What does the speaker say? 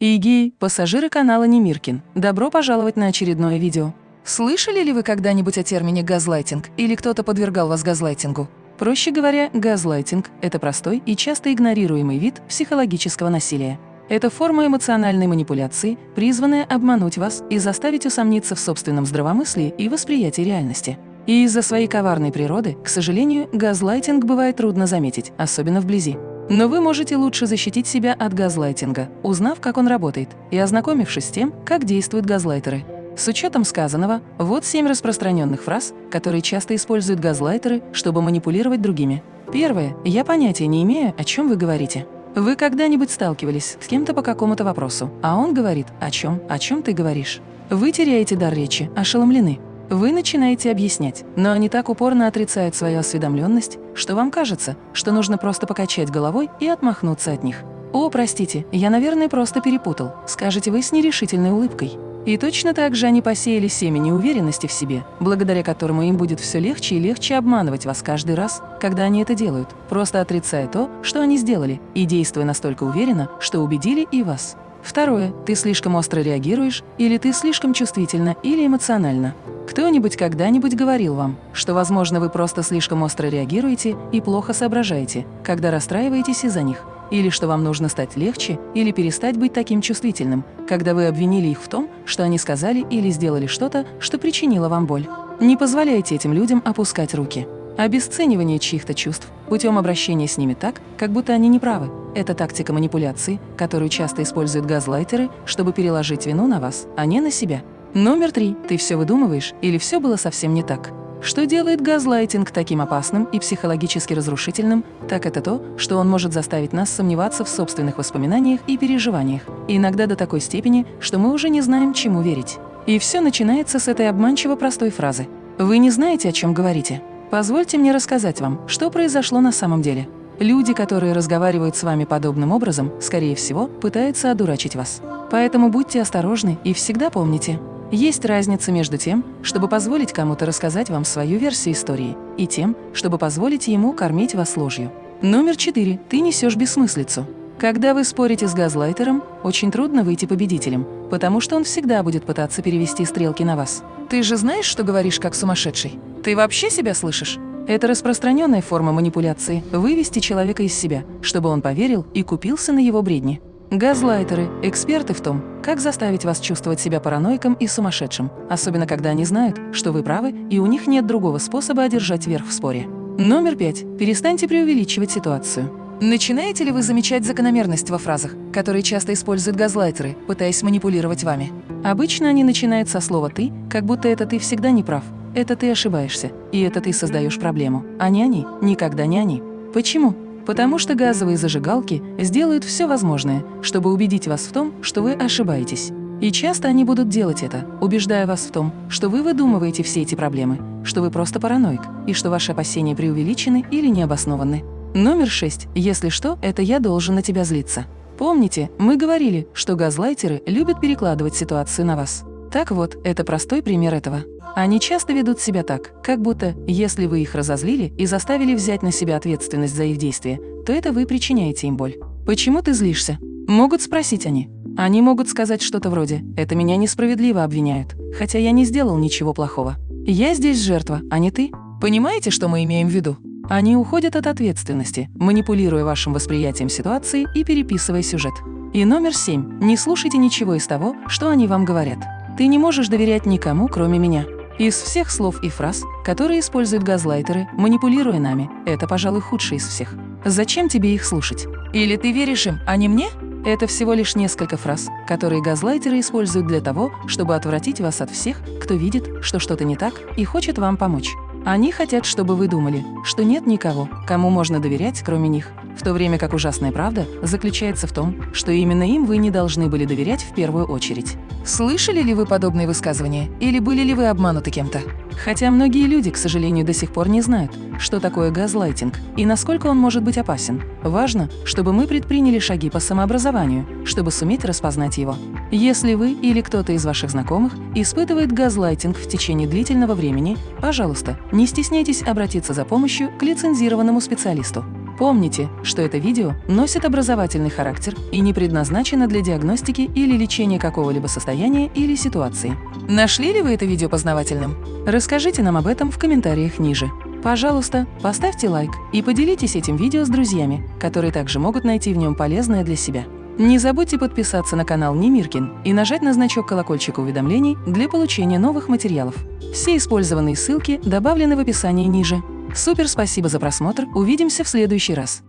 Игей, пассажиры канала Немиркин, добро пожаловать на очередное видео. Слышали ли вы когда-нибудь о термине «газлайтинг» или кто-то подвергал вас газлайтингу? Проще говоря, газлайтинг – это простой и часто игнорируемый вид психологического насилия. Это форма эмоциональной манипуляции, призванная обмануть вас и заставить усомниться в собственном здравомыслии и восприятии реальности. И из-за своей коварной природы, к сожалению, газлайтинг бывает трудно заметить, особенно вблизи. Но вы можете лучше защитить себя от газлайтинга, узнав, как он работает, и ознакомившись с тем, как действуют газлайтеры. С учетом сказанного, вот семь распространенных фраз, которые часто используют газлайтеры, чтобы манипулировать другими. Первое. Я понятия не имею, о чем вы говорите. Вы когда-нибудь сталкивались с кем-то по какому-то вопросу, а он говорит «О чем? О чем ты говоришь?» Вы теряете дар речи, ошеломлены. Вы начинаете объяснять, но они так упорно отрицают свою осведомленность, что вам кажется, что нужно просто покачать головой и отмахнуться от них. «О, простите, я, наверное, просто перепутал», скажете вы с нерешительной улыбкой. И точно так же они посеяли семя неуверенности в себе, благодаря которому им будет все легче и легче обманывать вас каждый раз, когда они это делают, просто отрицая то, что они сделали, и действуя настолько уверенно, что убедили и вас. Второе. Ты слишком остро реагируешь, или ты слишком чувствительна или эмоциональна. Кто-нибудь когда-нибудь говорил вам, что, возможно, вы просто слишком остро реагируете и плохо соображаете, когда расстраиваетесь из-за них, или что вам нужно стать легче или перестать быть таким чувствительным, когда вы обвинили их в том, что они сказали или сделали что-то, что причинило вам боль. Не позволяйте этим людям опускать руки. Обесценивание чьих-то чувств путем обращения с ними так, как будто они не правы. Это тактика манипуляции, которую часто используют газлайтеры, чтобы переложить вину на вас, а не на себя. Номер три. Ты все выдумываешь или все было совсем не так? Что делает газлайтинг таким опасным и психологически разрушительным, так это то, что он может заставить нас сомневаться в собственных воспоминаниях и переживаниях, иногда до такой степени, что мы уже не знаем, чему верить. И все начинается с этой обманчиво простой фразы. Вы не знаете, о чем говорите. Позвольте мне рассказать вам, что произошло на самом деле. Люди, которые разговаривают с вами подобным образом, скорее всего, пытаются одурачить вас. Поэтому будьте осторожны и всегда помните, есть разница между тем, чтобы позволить кому-то рассказать вам свою версию истории, и тем, чтобы позволить ему кормить вас ложью. Номер четыре. Ты несешь бессмыслицу. Когда вы спорите с газлайтером, очень трудно выйти победителем, потому что он всегда будет пытаться перевести стрелки на вас. Ты же знаешь, что говоришь как сумасшедший? Ты вообще себя слышишь? Это распространенная форма манипуляции – вывести человека из себя, чтобы он поверил и купился на его бредни. Газлайтеры – эксперты в том, как заставить вас чувствовать себя параноиком и сумасшедшим, особенно когда они знают, что вы правы и у них нет другого способа одержать верх в споре. Номер пять. Перестаньте преувеличивать ситуацию. Начинаете ли вы замечать закономерность во фразах, которые часто используют газлайтеры, пытаясь манипулировать вами? Обычно они начинают со слова «ты», как будто это ты всегда не прав. Это ты ошибаешься, и это ты создаешь проблему, а не они, никогда не они. Почему? Потому что газовые зажигалки сделают все возможное, чтобы убедить вас в том, что вы ошибаетесь. И часто они будут делать это, убеждая вас в том, что вы выдумываете все эти проблемы, что вы просто параноик, и что ваши опасения преувеличены или необоснованы. Номер шесть. Если что, это я должен на тебя злиться. Помните, мы говорили, что газлайтеры любят перекладывать ситуацию на вас. Так вот, это простой пример этого. Они часто ведут себя так, как будто, если вы их разозлили и заставили взять на себя ответственность за их действия, то это вы причиняете им боль. «Почему ты злишься?» Могут спросить они. Они могут сказать что-то вроде «это меня несправедливо обвиняют, хотя я не сделал ничего плохого». «Я здесь жертва, а не ты». Понимаете, что мы имеем в виду? Они уходят от ответственности, манипулируя вашим восприятием ситуации и переписывая сюжет. И номер семь. Не слушайте ничего из того, что они вам говорят. Ты не можешь доверять никому, кроме меня. Из всех слов и фраз, которые используют газлайтеры, манипулируя нами, это, пожалуй, худший из всех. Зачем тебе их слушать? Или ты веришь им, а не мне? Это всего лишь несколько фраз, которые газлайтеры используют для того, чтобы отвратить вас от всех, кто видит, что что-то не так и хочет вам помочь. Они хотят, чтобы вы думали, что нет никого, кому можно доверять, кроме них, в то время как ужасная правда заключается в том, что именно им вы не должны были доверять в первую очередь. Слышали ли вы подобные высказывания или были ли вы обмануты кем-то? Хотя многие люди, к сожалению, до сих пор не знают, что такое газлайтинг и насколько он может быть опасен. Важно, чтобы мы предприняли шаги по самообразованию, чтобы суметь распознать его. Если вы или кто-то из ваших знакомых испытывает газлайтинг в течение длительного времени, пожалуйста, не стесняйтесь обратиться за помощью к лицензированному специалисту. Помните, что это видео носит образовательный характер и не предназначено для диагностики или лечения какого-либо состояния или ситуации. Нашли ли вы это видео познавательным? Расскажите нам об этом в комментариях ниже. Пожалуйста, поставьте лайк и поделитесь этим видео с друзьями, которые также могут найти в нем полезное для себя. Не забудьте подписаться на канал Немиркин и нажать на значок колокольчика уведомлений для получения новых материалов. Все использованные ссылки добавлены в описании ниже. Супер спасибо за просмотр, увидимся в следующий раз.